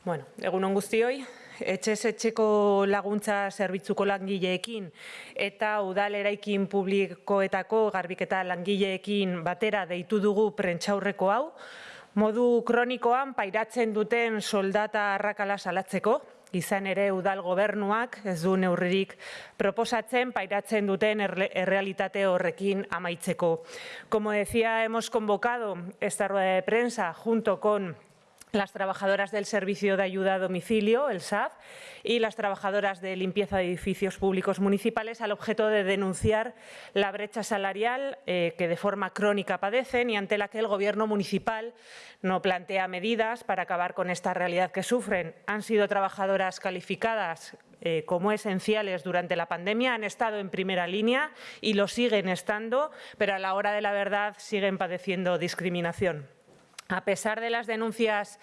Bueno, egunon guztioi, etxez etxeko laguntza zerbitzuko langileekin eta udal eraikin publikoetako garbiketa langileekin batera deitu dugu prentxaurreko hau, modu kronikoan pairatzen duten soldata arrakala salatzeko, izan ere udal gobernuak ez du neurririk proposatzen pairatzen duten errealitate horrekin amaitzeko. Como decía, hemos convocado esta rueda de prensa junto con las trabajadoras del Servicio de Ayuda a Domicilio, el SAD, y las trabajadoras de limpieza de edificios públicos municipales al objeto de denunciar la brecha salarial eh, que de forma crónica padecen y ante la que el Gobierno municipal no plantea medidas para acabar con esta realidad que sufren. Han sido trabajadoras calificadas eh, como esenciales durante la pandemia, han estado en primera línea y lo siguen estando, pero a la hora de la verdad siguen padeciendo discriminación. A pesar de las denuncias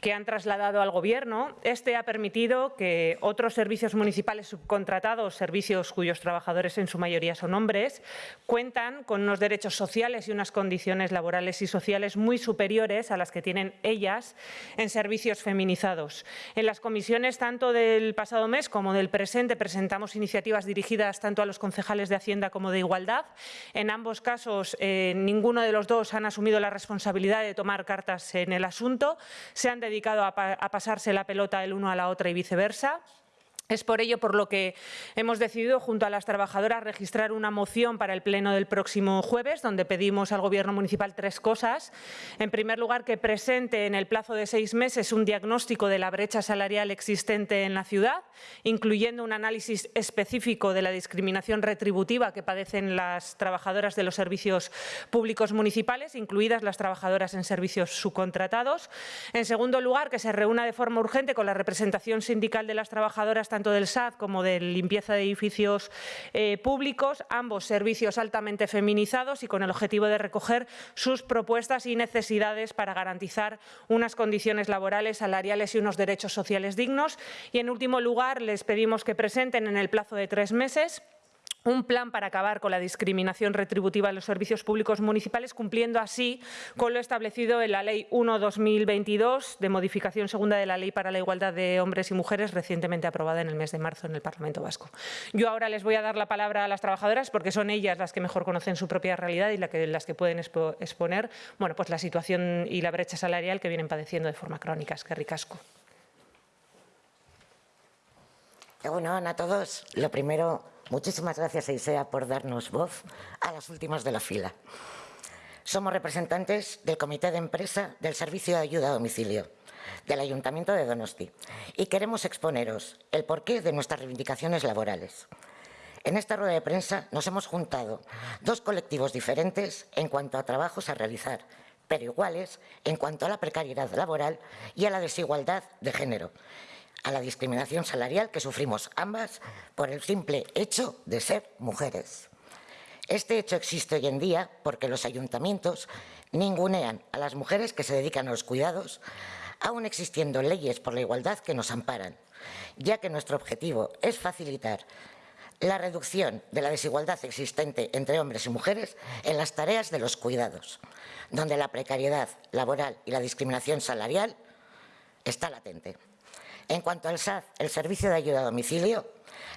que han trasladado al Gobierno, este ha permitido que otros servicios municipales subcontratados, servicios cuyos trabajadores en su mayoría son hombres, cuentan con unos derechos sociales y unas condiciones laborales y sociales muy superiores a las que tienen ellas en servicios feminizados. En las comisiones tanto del pasado mes como del presente presentamos iniciativas dirigidas tanto a los concejales de Hacienda como de Igualdad. En ambos casos, eh, ninguno de los dos han asumido la responsabilidad de tomar cartas en el asunto, se han dedicado a, pasarse la pelota el uno a la otra y viceversa. Es por ello por lo que hemos decidido, junto a las trabajadoras, registrar una moción para el pleno del próximo jueves, donde pedimos al Gobierno municipal tres cosas. En primer lugar, que presente en el plazo de seis meses un diagnóstico de la brecha salarial existente en la ciudad, incluyendo un análisis específico de la discriminación retributiva que padecen las trabajadoras de los servicios públicos municipales, incluidas las trabajadoras en servicios subcontratados. En segundo lugar, que se reúna de forma urgente con la representación sindical de las trabajadoras, del SAD como de limpieza de edificios eh, públicos, ambos servicios altamente feminizados y con el objetivo de recoger sus propuestas y necesidades para garantizar unas condiciones laborales, salariales y unos derechos sociales dignos. Y, en último lugar, les pedimos que presenten en el plazo de tres meses un plan para acabar con la discriminación retributiva en los servicios públicos municipales, cumpliendo así con lo establecido en la Ley 1-2022 de modificación segunda de la Ley para la Igualdad de Hombres y Mujeres, recientemente aprobada en el mes de marzo en el Parlamento Vasco. Yo ahora les voy a dar la palabra a las trabajadoras porque son ellas las que mejor conocen su propia realidad y las que pueden exponer bueno, pues la situación y la brecha salarial que vienen padeciendo de forma crónica. Es que ricasco. Bueno, a todos. Lo primero, Muchísimas gracias, Isea, por darnos voz a las últimas de la fila. Somos representantes del Comité de Empresa del Servicio de Ayuda a Domicilio del Ayuntamiento de Donosti y queremos exponeros el porqué de nuestras reivindicaciones laborales. En esta rueda de prensa nos hemos juntado dos colectivos diferentes en cuanto a trabajos a realizar, pero iguales en cuanto a la precariedad laboral y a la desigualdad de género, a la discriminación salarial que sufrimos ambas por el simple hecho de ser mujeres. Este hecho existe hoy en día porque los ayuntamientos ningunean a las mujeres que se dedican a los cuidados, aún existiendo leyes por la igualdad que nos amparan, ya que nuestro objetivo es facilitar la reducción de la desigualdad existente entre hombres y mujeres en las tareas de los cuidados, donde la precariedad laboral y la discriminación salarial está latente. En cuanto al SAD, el Servicio de Ayuda a Domicilio,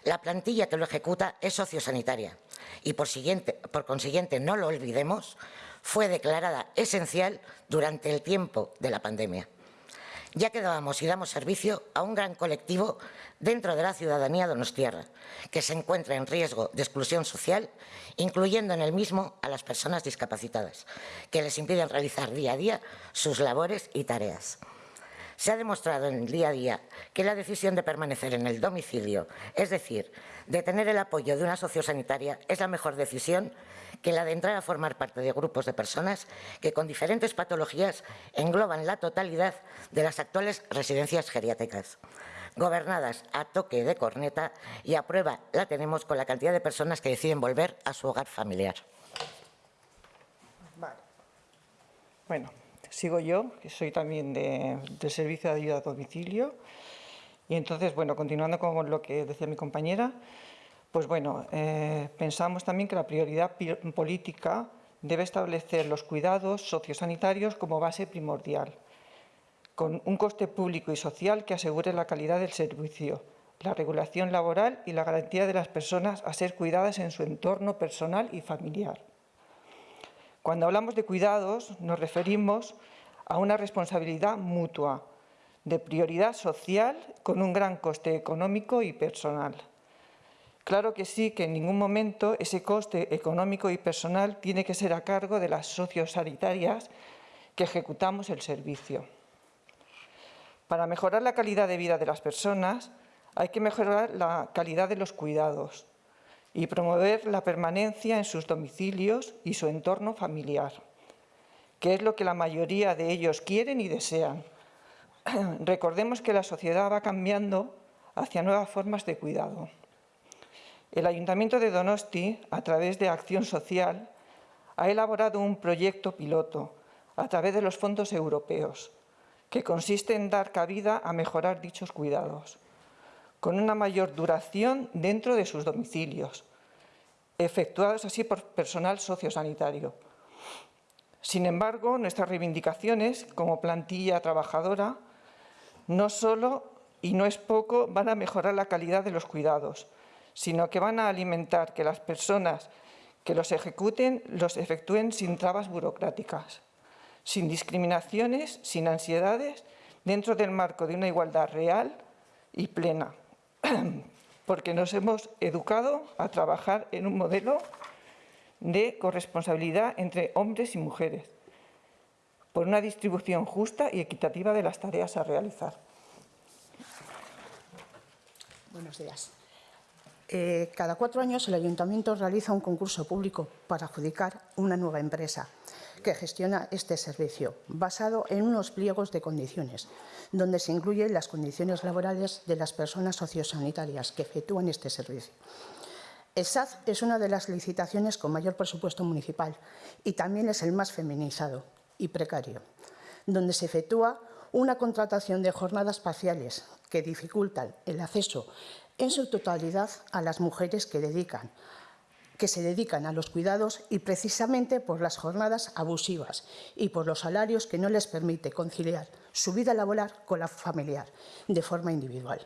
la plantilla que lo ejecuta es sociosanitaria y por, consiguiente, no lo olvidemos, fue declarada esencial durante el tiempo de la pandemia ya que dábamos y damos servicio a un gran colectivo dentro de la ciudadanía donostiarra, que se encuentra en riesgo de exclusión social, incluyendo en el mismo a las personas discapacitadas, que les impiden realizar día a día sus labores y tareas. Se ha demostrado en el día a día que la decisión de permanecer en el domicilio, es decir, de tener el apoyo de una sociosanitaria, es la mejor decisión que la de entrar a formar parte de grupos de personas que con diferentes patologías engloban la totalidad de las actuales residencias geriátricas. Gobernadas a toque de corneta y a prueba la tenemos con la cantidad de personas que deciden volver a su hogar familiar. Bueno, sigo yo, que soy también de, del Servicio de Ayuda a Domicilio. Y entonces, bueno, continuando con lo que decía mi compañera, pues bueno, eh, pensamos también que la prioridad política debe establecer los cuidados sociosanitarios como base primordial. con un coste público y social que asegure la calidad del servicio, la regulación laboral y la garantía de las personas a ser cuidadas en su entorno personal y familiar. Cuando hablamos de cuidados nos referimos a una responsabilidad mutua, de prioridad social con un gran coste económico y personal. Claro que sí que en ningún momento ese coste económico y personal tiene que ser a cargo de las sociosanitarias que ejecutamos el servicio. Para mejorar la calidad de vida de las personas hay que mejorar la calidad de los cuidados y promover la permanencia en sus domicilios y su entorno familiar, que es lo que la mayoría de ellos quieren y desean. Recordemos que la sociedad va cambiando hacia nuevas formas de cuidado. El Ayuntamiento de Donosti, a través de Acción Social, ha elaborado un proyecto piloto a través de los fondos europeos, que consiste en dar cabida a mejorar dichos cuidados con una mayor duración dentro de sus domicilios, efectuados así por personal sociosanitario. Sin embargo, nuestras reivindicaciones como plantilla trabajadora no solo y no es poco van a mejorar la calidad de los cuidados, sino que van a alimentar que las personas que los ejecuten los efectúen sin trabas burocráticas, sin discriminaciones, sin ansiedades, dentro del marco de una igualdad real y plena. porque nos hemos educado a trabajar en un modelo de corresponsabilidad entre hombres y mujeres, por una distribución justa y equitativa de las tareas a realizar. Buenos días. Eh, cada cuatro años el Ayuntamiento realiza un concurso público para adjudicar una nueva empresa que gestiona este servicio, basado en unos pliegos de condiciones, donde se incluyen las condiciones laborales de las personas sociosanitarias que efectúan este servicio. El SAD es una de las licitaciones con mayor presupuesto municipal y también es el más feminizado y precario, donde se efectúa una contratación de jornadas parciales que dificultan el acceso en su totalidad a las mujeres que dedican que se dedican a los cuidados y precisamente por las jornadas abusivas y por los salarios que no les permite conciliar su vida laboral con la familiar de forma individual.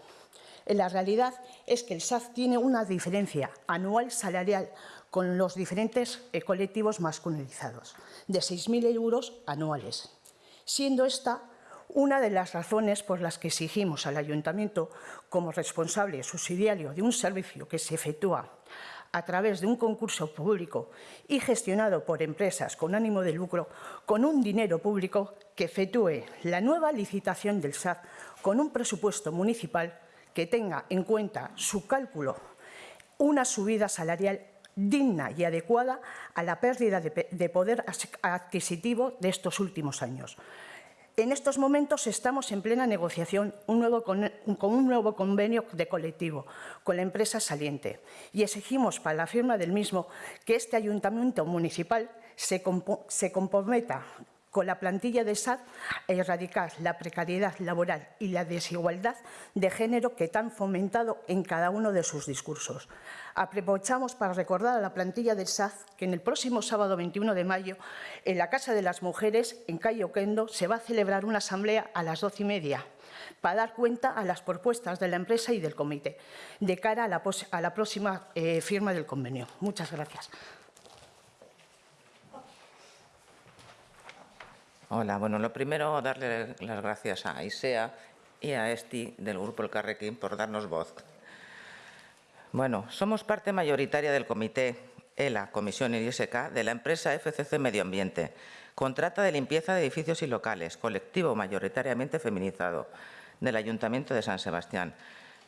La realidad es que el SAF tiene una diferencia anual salarial con los diferentes eh, colectivos masculinizados de 6.000 euros anuales, siendo esta una de las razones por las que exigimos al Ayuntamiento, como responsable subsidiario de un servicio que se efectúa a través de un concurso público y gestionado por empresas con ánimo de lucro, con un dinero público que efectúe la nueva licitación del SAT con un presupuesto municipal que tenga en cuenta su cálculo una subida salarial digna y adecuada a la pérdida de, poder adquisitivo de estos últimos años. En estos momentos estamos en plena negociación con, un nuevo convenio de colectivo con la empresa saliente. Y exigimos para la firma del mismo que este ayuntamiento municipal se, se comprometa con la plantilla de SAT a erradicar la precariedad laboral y la desigualdad de género que tan fomentado en cada uno de sus discursos. Aprovechamos para recordar a la plantilla del SAT que en el próximo sábado 21 de mayo, en la Casa de las Mujeres, en Calle Oquendo, se va a celebrar una asamblea a las doce y media para dar cuenta a las propuestas de la empresa y del comité de cara a la, a la próxima eh, firma del convenio. Muchas gracias. Hola, bueno, lo primero, darle las gracias a ISEA y a Esti del Grupo El Carrequín por darnos voz. Bueno, somos parte mayoritaria del comité ELA, Comisión ISK, de la empresa FCC Medio Ambiente, contrata de limpieza de edificios y locales, colectivo mayoritariamente feminizado, del Ayuntamiento de San Sebastián.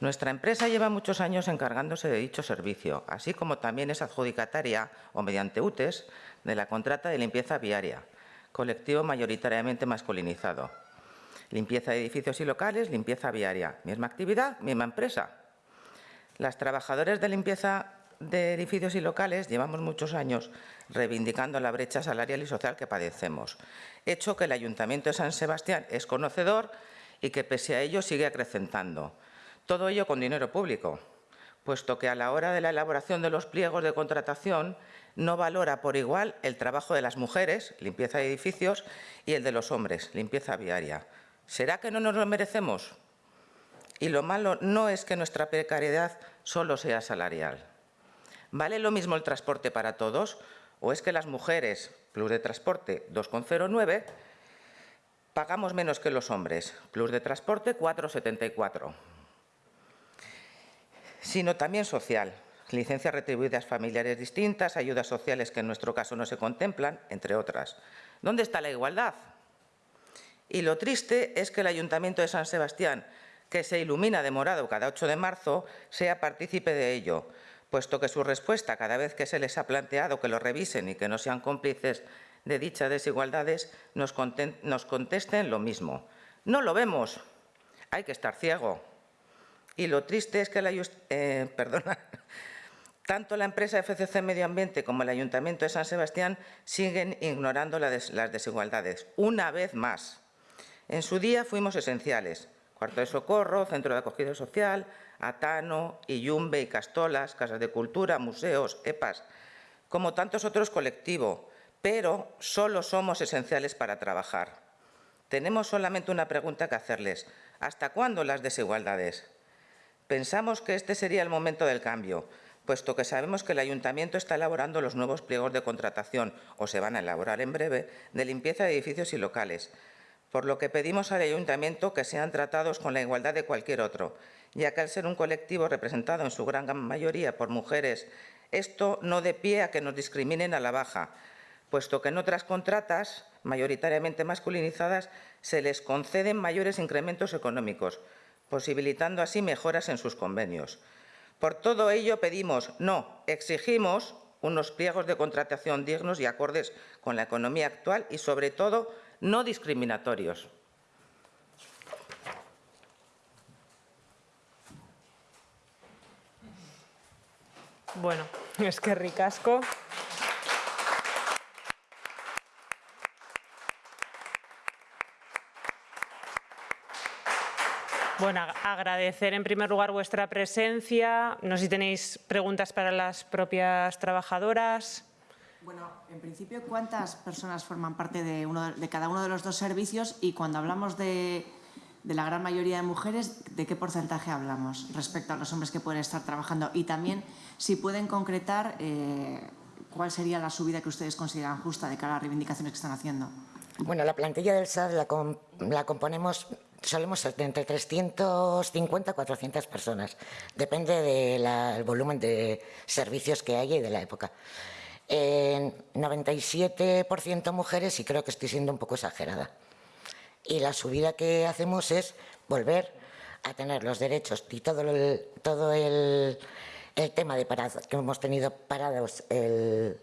Nuestra empresa lleva muchos años encargándose de dicho servicio, así como también es adjudicataria, o mediante UTES, de la contrata de limpieza viaria, colectivo mayoritariamente masculinizado. Limpieza de edificios y locales, limpieza viaria. Misma actividad, misma empresa. Las trabajadoras de limpieza de edificios y locales llevamos muchos años reivindicando la brecha salarial y social que padecemos, hecho que el Ayuntamiento de San Sebastián es conocedor y que pese a ello sigue acrecentando. Todo ello con dinero público, puesto que a la hora de la elaboración de los pliegos de contratación no valora por igual el trabajo de las mujeres, limpieza de edificios, y el de los hombres, limpieza viaria. ¿Será que no nos lo merecemos? Y lo malo no es que nuestra precariedad solo sea salarial. ¿Vale lo mismo el transporte para todos? ¿O es que las mujeres, plus de transporte 2,09, pagamos menos que los hombres, plus de transporte 4,74? Sino también social, licencias retribuidas familiares distintas, ayudas sociales que en nuestro caso no se contemplan, entre otras. ¿Dónde está la igualdad? Y lo triste es que el Ayuntamiento de San Sebastián, que se ilumina de morado cada 8 de marzo, sea partícipe de ello, puesto que su respuesta cada vez que se les ha planteado que lo revisen y que no sean cómplices de dichas desigualdades, nos, contesten lo mismo. No lo vemos, hay que estar ciego. Y lo triste es que eh, tanto la empresa FCC Medio Ambiente como el Ayuntamiento de San Sebastián siguen ignorando las desigualdades, una vez más. En su día fuimos esenciales. Cuarto de socorro, centro de acogida social, Atano, Iyumbe y Castolas, casas de cultura, museos, EPAs, como tantos otros colectivos, pero solo somos esenciales para trabajar. Tenemos solamente una pregunta que hacerles. ¿Hasta cuándo las desigualdades? Pensamos que este sería el momento del cambio, puesto que sabemos que el Ayuntamiento está elaborando los nuevos pliegos de contratación, o se van a elaborar en breve, de limpieza de edificios y locales, por lo que pedimos al Ayuntamiento que sean tratados con la igualdad de cualquier otro, ya que al ser un colectivo representado en su gran mayoría por mujeres, esto no de pie a que nos discriminen a la baja, puesto que en otras contratas, mayoritariamente masculinizadas, se les conceden mayores incrementos económicos, posibilitando así mejoras en sus convenios. Por todo ello pedimos, no, exigimos unos pliegos de contratación dignos y acordes con la economía actual y, sobre todo, no discriminatorios. Bueno, es que ricasco. Bueno, agradecer en primer lugar vuestra presencia. No sé si tenéis preguntas para las propias trabajadoras. Bueno, en principio, ¿cuántas personas forman parte de, uno de cada uno de los dos servicios? Y cuando hablamos de, la gran mayoría de mujeres, ¿de qué porcentaje hablamos respecto a los hombres que pueden estar trabajando? Y también, si pueden concretar, eh, ¿cuál sería la subida que ustedes consideran justa de cara a las reivindicaciones que están haciendo? Bueno, la plantilla del SAD la, la componemos, solemos ser entre 350 y 400 personas. Depende del volumen de servicios que haya y de la época. 97% mujeres y creo que estoy siendo un poco exagerada. Y la subida que hacemos es volver a tener los derechos y todo el, todo el, el tema de parados, que hemos tenido parados el,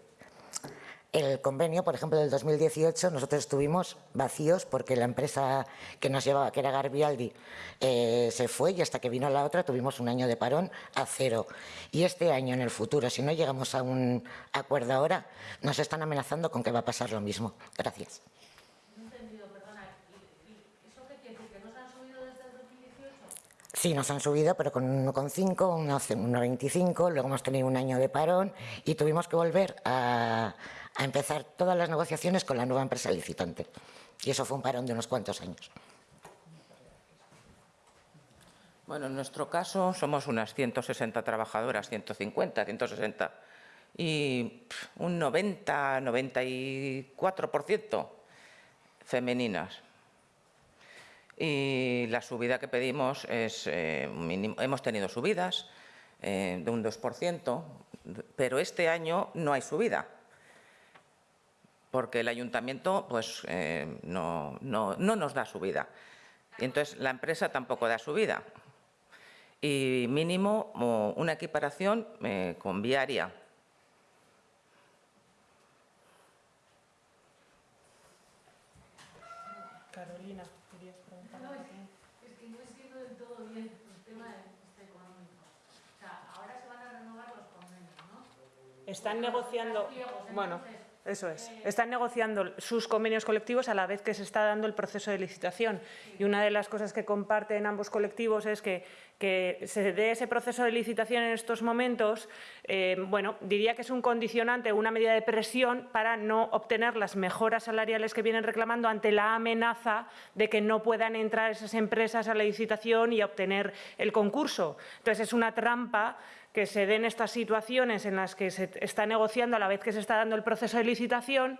el convenio, por ejemplo, del 2018, nosotros estuvimos vacíos porque la empresa que nos llevaba, que era Garbialdi, eh, se fue y hasta que vino la otra tuvimos un año de parón a cero. Y este año, en el futuro, si no llegamos a un acuerdo ahora, nos están amenazando con que va a pasar lo mismo. Gracias. Sí, nos han subido, pero con 1,5, 1,25, luego hemos tenido un año de parón y tuvimos que volver a, a empezar todas las negociaciones con la nueva empresa licitante. Y eso fue un parón de unos cuantos años. Bueno, en nuestro caso somos unas 160 trabajadoras, 150, 160, y un 90, 94% femeninas. Y la subida que pedimos es, eh, hemos tenido subidas eh, de un 2%, pero este año no hay subida porque el ayuntamiento pues, eh, no, nos da subida. Y entonces la empresa tampoco da subida. Y mínimo una equiparación eh, con viaria. Carolina, querías preguntar. No, es, que no entiendo del todo bien el tema este económico. O sea, ahora se van a renovar los convenios, ¿no? Están negociando... Bueno. Eso es. Están negociando sus convenios colectivos a la vez que se está dando el proceso de licitación. Y una de las cosas que comparten ambos colectivos es que, que se dé ese proceso de licitación en estos momentos, eh, bueno, diría que es un condicionante, una medida de presión para no obtener las mejoras salariales que vienen reclamando ante la amenaza de que no puedan entrar esas empresas a la licitación y obtener el concurso. Entonces, es una trampa que se den estas situaciones en las que se está negociando a la vez que se está dando el proceso de licitación,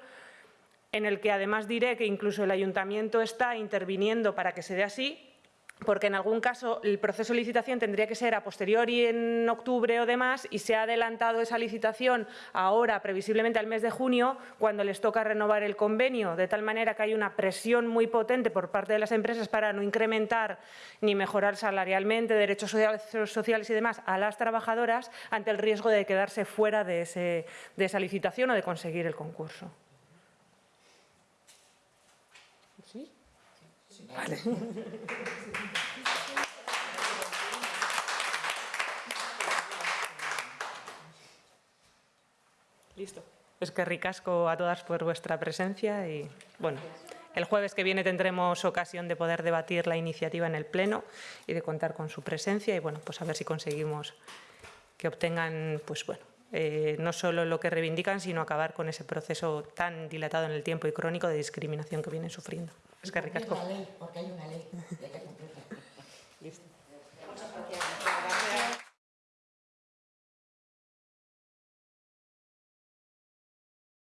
en el que además diré que incluso el ayuntamiento está interviniendo para que se dé así, porque en algún caso el proceso de licitación tendría que ser a posteriori en octubre o demás y se ha adelantado esa licitación ahora, previsiblemente al mes de junio, cuando les toca renovar el convenio, de tal manera que hay una presión muy potente por parte de las empresas para no incrementar ni mejorar salarialmente, derechos sociales y demás a las trabajadoras ante el riesgo de quedarse fuera de, de esa licitación o de conseguir el concurso. Vale. Listo. Es que ricasco a todas por vuestra presencia y, bueno, el jueves que viene tendremos ocasión de poder debatir la iniciativa en el Pleno y de contar con su presencia y, bueno, pues a ver si conseguimos que obtengan, pues bueno, eh, no solo lo que reivindican, sino acabar con ese proceso tan dilatado en el tiempo y crónico de discriminación que vienen sufriendo. Es que ricasco.